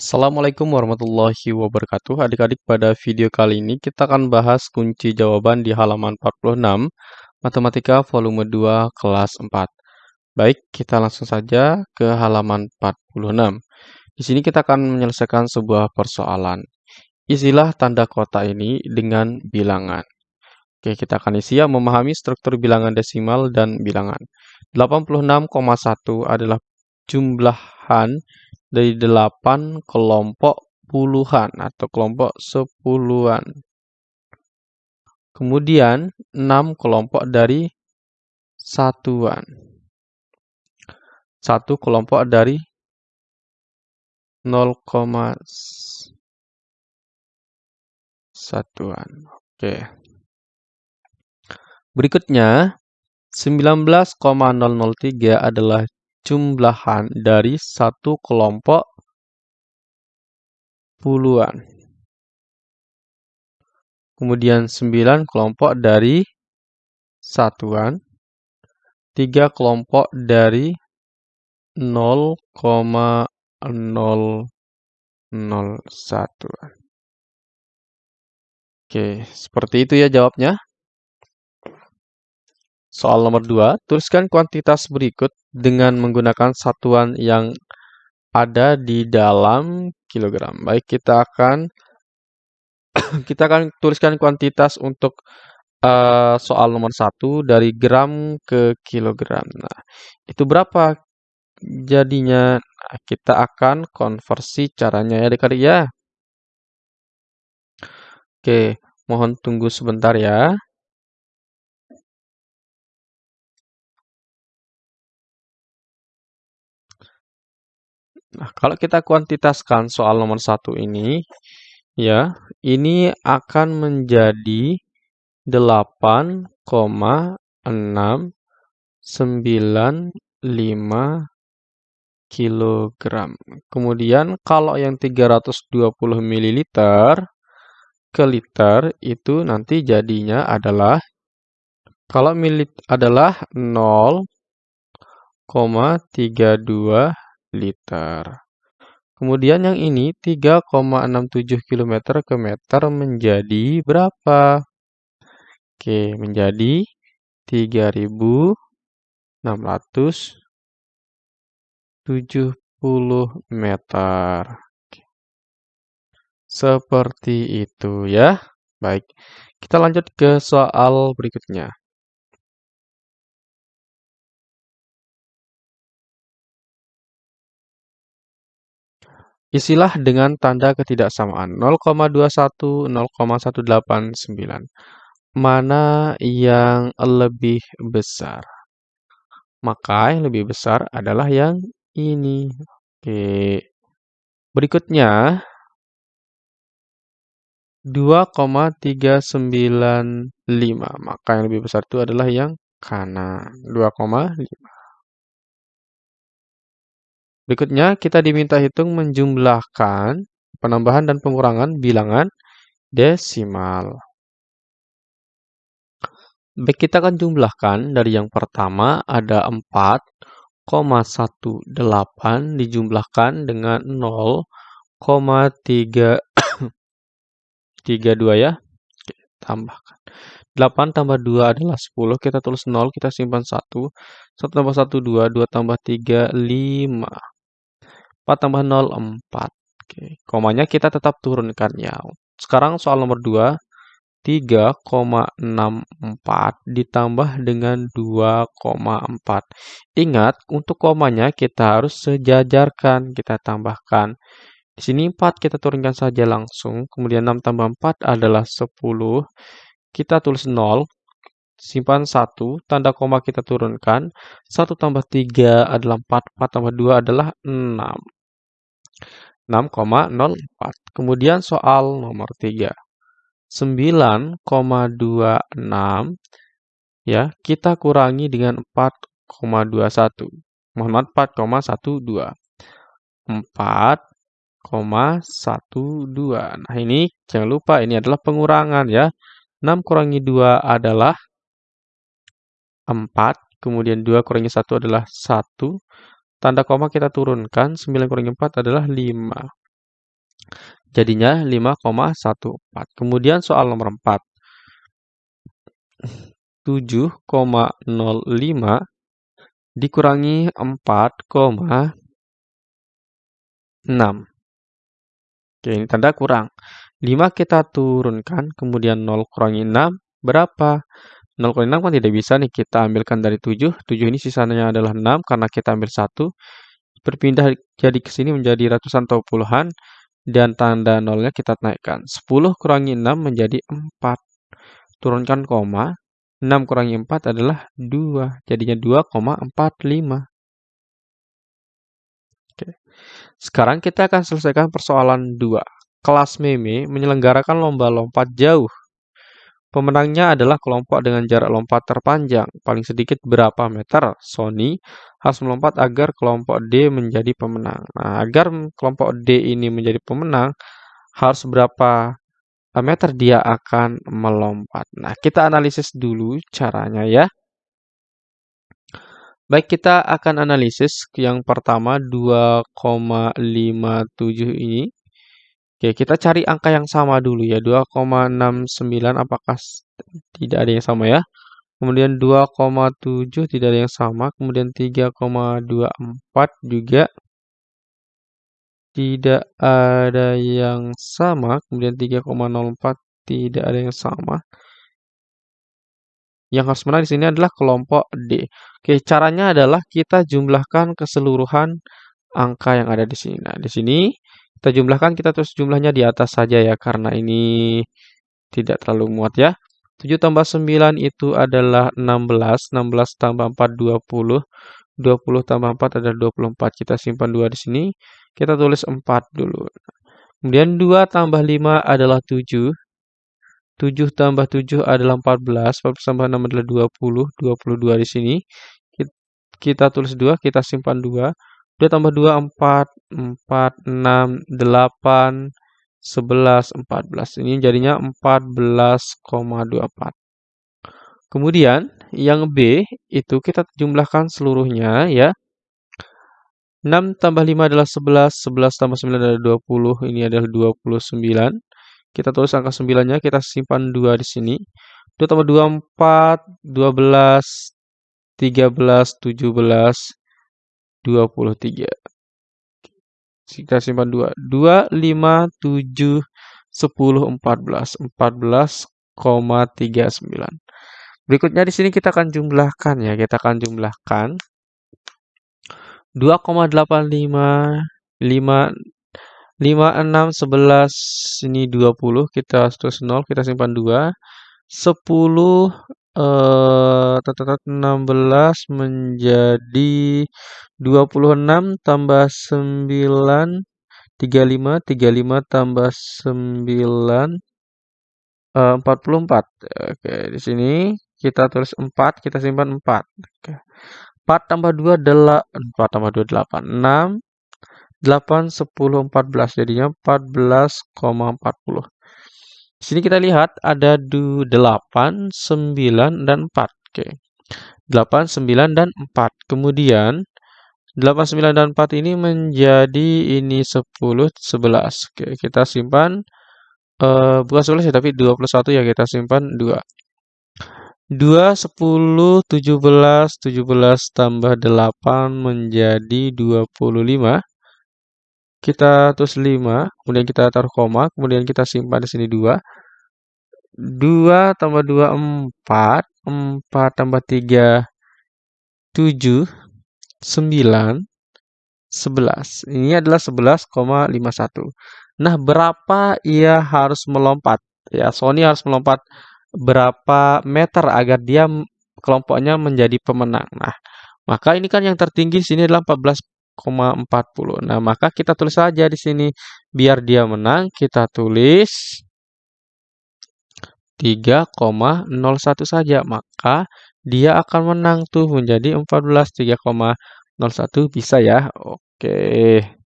Assalamualaikum warahmatullahi wabarakatuh. Adik-adik, pada video kali ini kita akan bahas kunci jawaban di halaman 46, Matematika volume 2 kelas 4. Baik, kita langsung saja ke halaman 46. Di sini kita akan menyelesaikan sebuah persoalan. Isilah tanda kota ini dengan bilangan. Oke, kita akan isi ya memahami struktur bilangan desimal dan bilangan. 86,1 adalah jumlahan dari 8 kelompok puluhan atau kelompok sepuluhan. Kemudian 6 kelompok dari satuan. Satu kelompok dari 0, satuan. Oke. Berikutnya 19,003 adalah jumlahan dari satu kelompok puluhan. Kemudian 9 kelompok dari satuan. 3 kelompok dari 0,001. Oke, seperti itu ya jawabnya. Soal nomor 2, tuliskan kuantitas berikut dengan menggunakan satuan yang ada di dalam kilogram. Baik, kita akan kita akan tuliskan kuantitas untuk uh, soal nomor 1 dari gram ke kilogram. Nah, itu berapa jadinya? Nah, kita akan konversi caranya ya adik-adik ya. Oke, mohon tunggu sebentar ya. Nah, kalau kita kuantitaskan soal nomor satu ini, ya, ini akan menjadi 8,695 kilogram. Kemudian kalau yang 320 ml ke liter itu nanti jadinya adalah kalau milit adalah 0,32 liter. Kemudian yang ini 3,67 km ke meter menjadi berapa? Oke, menjadi 3670 meter. Seperti itu ya. Baik, kita lanjut ke soal berikutnya. Isilah dengan tanda ketidaksamaan 0,21, 0,189. Mana yang lebih besar? Maka yang lebih besar adalah yang ini. Oke. Berikutnya 2,395. Maka yang lebih besar itu adalah yang kanan. 2,5. Berikutnya, kita diminta hitung menjumlahkan penambahan dan pengurangan bilangan desimal. Baik, kita akan jumlahkan dari yang pertama ada 4,18 dijumlahkan dengan 0,332 ya. Oke, tambahkan. 8 tambah 2 adalah 10, kita tulis 0, kita simpan 1. 1 tambah 1, 2, 2 tambah 3, 5. 4 tambah 0, 4. Oke, komanya kita tetap turunkan ya. Sekarang soal nomor 2, 3,64 ditambah dengan 2,4. Ingat, untuk komanya kita harus sejajarkan, kita tambahkan. Di sini 4 kita turunkan saja langsung, kemudian 6 tambah 4 adalah 10. Kita tulis 0, simpan 1, tanda koma kita turunkan. 1 tambah 3 adalah 4, 4 tambah 2 adalah 6. 6,04. Kemudian soal nomor 3. 9,26 ya, kita kurangi dengan 4,21. Mohon maaf 4,12. 4,12. Nah, ini jangan lupa ini adalah pengurangan ya. 6 kurangi 2 adalah 4, kemudian 2 kurangi 1 adalah 1, Tanda koma kita turunkan, 9 kurangi 4 adalah 5. Jadinya 5,14. Kemudian soal nomor 4. 7,05 dikurangi 4,6. Oke, ini tanda kurang. 5 kita turunkan, kemudian 0 kurangi 6, berapa? 0 kurangi 6 kan tidak bisa nih, kita ambilkan dari 7. 7 ini sisanya adalah 6, karena kita ambil 1. Berpindah jadi ke sini menjadi ratusan atau puluhan, dan tanda nolnya kita naikkan. 10 kurangi 6 menjadi 4. Turunkan koma, 6 kurangi 4 adalah 2, jadinya 2,45. Sekarang kita akan selesaikan persoalan 2. Kelas Meme menyelenggarakan lomba lompat jauh. Pemenangnya adalah kelompok dengan jarak lompat terpanjang, paling sedikit berapa meter. Sony harus melompat agar kelompok D menjadi pemenang. Nah, agar kelompok D ini menjadi pemenang, harus berapa meter dia akan melompat. Nah, kita analisis dulu caranya ya. Baik, kita akan analisis yang pertama 2,57 ini. Oke, kita cari angka yang sama dulu ya. 2,69 apakah tidak ada yang sama ya? Kemudian 2,7 tidak ada yang sama. Kemudian 3,24 juga tidak ada yang sama. Kemudian 3,04 tidak ada yang sama. Yang harus menang di sini adalah kelompok D. Oke, caranya adalah kita jumlahkan keseluruhan angka yang ada di sini. Nah, di sini kita jumlahkan, kita terus jumlahnya di atas saja ya, karena ini tidak terlalu muat ya. 7 tambah 9 itu adalah 16, 16 tambah 4, 20, 20 tambah 4 adalah 24. Kita simpan 2 di sini, kita tulis 4 dulu. Kemudian 2 tambah 5 adalah 7, 7 tambah 7 adalah 14, 14 tambah 6 adalah 20, 22 di sini. Kita tulis 2, kita simpan 2. 2 tambah 2, 4, 4, 6, 8, 11, 14. Ini jadinya 14,24. Kemudian yang B itu kita jumlahkan seluruhnya ya. 6 tambah 5 adalah 11, 11 tambah 9 adalah 20, ini adalah 29. Kita tulis angka 9-nya, kita simpan 2 di sini. 2 tambah 2, 4, 12, 13, 17, 23. Kita simpan 2. 2, 5, 7, 10, 14. 14,39. Berikutnya di sini kita akan jumlahkan ya. Kita akan jumlahkan 2,85, 5, 5, 6, 11, ini 20, kita terus 0, kita simpan 2. 10, eh, 16 menjadi 26 tambah 9, 35, 35 tambah 9, eh, 44. Oke, di sini kita tulis 4, kita simpan 4. Oke. 4 tambah 2 adalah 4 tambah 2 8, 6 8, 10, 14. Jadinya 14,40. Sini kita lihat ada 8, 9, dan 4. Oke. 8, 9, dan 4. Kemudian 8, 9, dan 4 ini menjadi ini 10, 11. Oke, kita simpan. Uh, bukan 11 ya, tapi 21 ya kita simpan 2. 2, 10, 17, 17 tambah 8 menjadi 25 kita tulis 5, kemudian kita taruh koma, kemudian kita simpan di sini 2. 2 tambah 2, 4. 4 tambah 3, 7. 9, 11. Ini adalah 11,51. Nah, berapa ia harus melompat? Ya, Sony harus melompat berapa meter agar dia kelompoknya menjadi pemenang. Nah, maka ini kan yang tertinggi di sini adalah 14 3,40. Nah, maka kita tulis saja di sini biar dia menang, kita tulis 3,01 saja. Maka dia akan menang tuh menjadi 14 3,01 bisa ya. Oke.